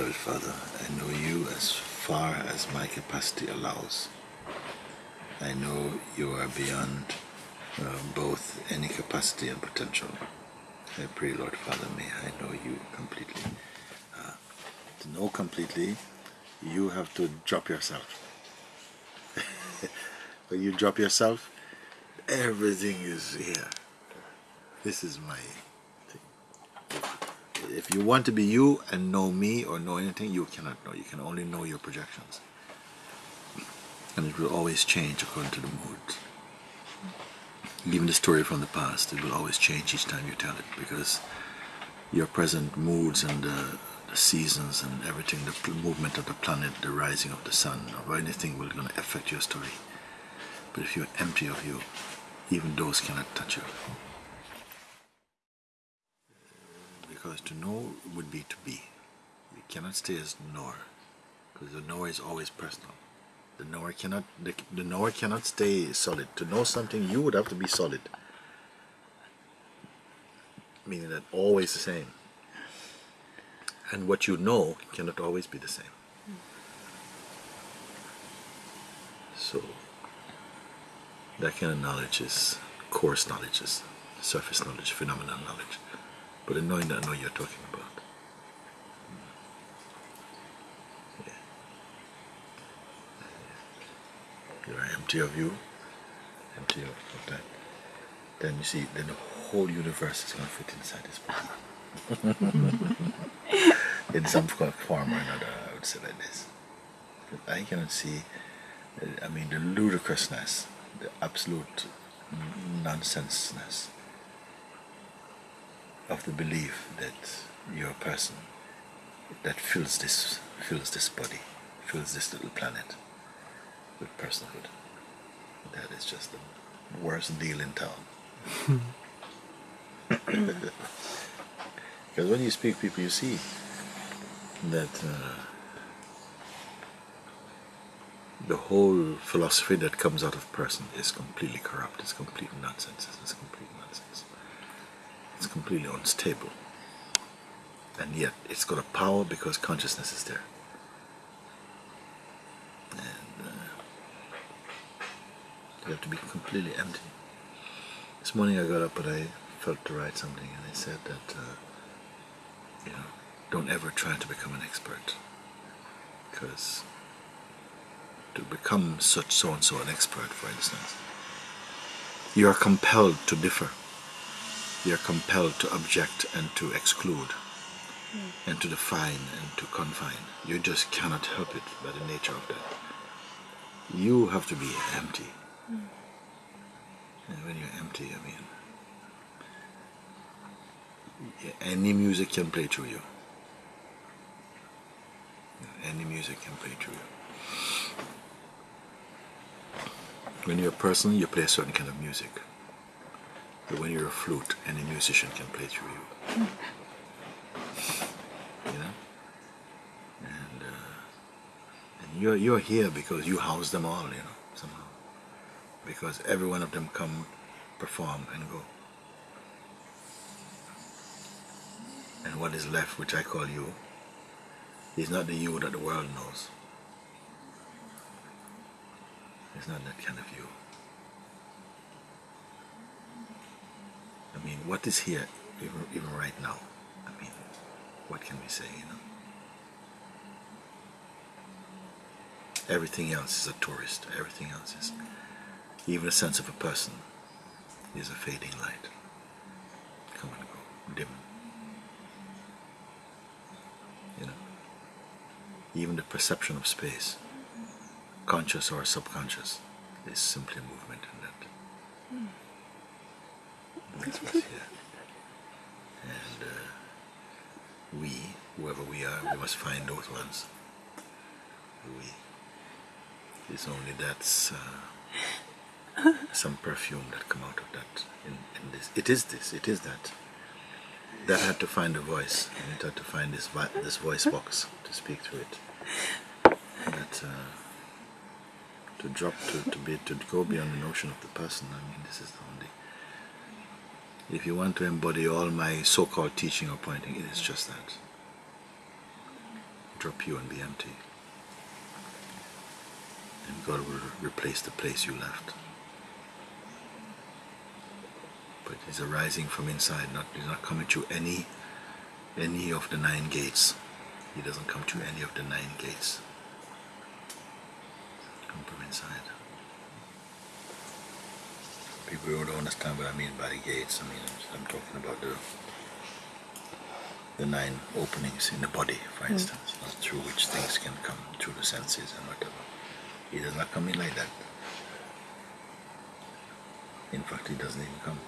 Lord Father, I know you as far as my capacity allows. I know you are beyond uh, both any capacity and potential. I pray, Lord Father, may I know you completely. Uh, to know completely, you have to drop yourself. when you drop yourself, everything is here. This is my if you want to be you and know me or know anything, you cannot know. You can only know your projections. And it will always change according to the mood. Even the story from the past, it will always change each time you tell it because your present moods and the, the seasons and everything, the movement of the planet, the rising of the sun, or anything will going to affect your story. But if you're empty of you, even those cannot touch you. Because to know would be to be. You cannot stay as knower, because the knower is always personal. The knower cannot the, the knower cannot stay solid. To know something, you would have to be solid, meaning that always the same. And what you know cannot always be the same. So that kind of knowledge is coarse knowledge, is surface knowledge, phenomenal knowledge. But that I know you're talking about. Yeah. You are empty of you, empty of, of that. Then you see, then the whole universe is going to fit inside this body. In some form or another, I would say like this. I cannot see, uh, I mean, the ludicrousness the absolute nonsenseness of the belief that you're a person that fills this fills this body, fills this little planet with personhood. That is just the worst deal in town. because when you speak people you see that uh, the whole philosophy that comes out of person is completely corrupt. It's complete nonsense. It's complete nonsense. It's completely unstable. And yet it's got a power because consciousness is there. And uh, you have to be completely empty. This morning I got up and I felt to write something and I said that, uh, you know, don't ever try to become an expert because to become such so and so an expert, for instance. You are compelled to differ. You are compelled to object and to exclude mm. and to define and to confine. You just cannot help it by the nature of that. You have to be empty. Mm. And when you're empty, I mean, any music can play through you. Any music can play through you. When you're a person, you play a certain kind of music. But when you're a flute, any musician can play through you. You know? And, uh, and you're, you're here because you house them all, you know, somehow. Because every one of them come, perform, and go. And what is left, which I call you, is not the you that the world knows. It's not that kind of view. I what is here, even, even right now? I mean, what can we say, you know? Everything else is a tourist. Everything else is, even the sense of a person is a fading light. Come and go, dim. You know? Even the perception of space conscious or subconscious is simply a movement in that. Mm. And uh, we, whoever we are, we must find those ones. We. It's only that's uh, some perfume that come out of that. In, in this, it is this. It is that. That had to find a voice, and it had to find this this voice box to speak through it. That. Uh, to drop to, to be to go beyond the notion of the person. I mean, this is the only. If you want to embody all my so-called teaching or pointing, it is just that. Drop you and be empty. And God will replace the place you left. But he's arising from inside, not he's not coming through any any of the nine gates. He doesn't come through any of the nine gates. Come from inside. People who don't understand what I mean by the gates. I mean I'm talking about the the nine openings in the body, for hmm. instance, not through which things can come through the senses and whatever. He does not come in like that. In fact, he doesn't even come.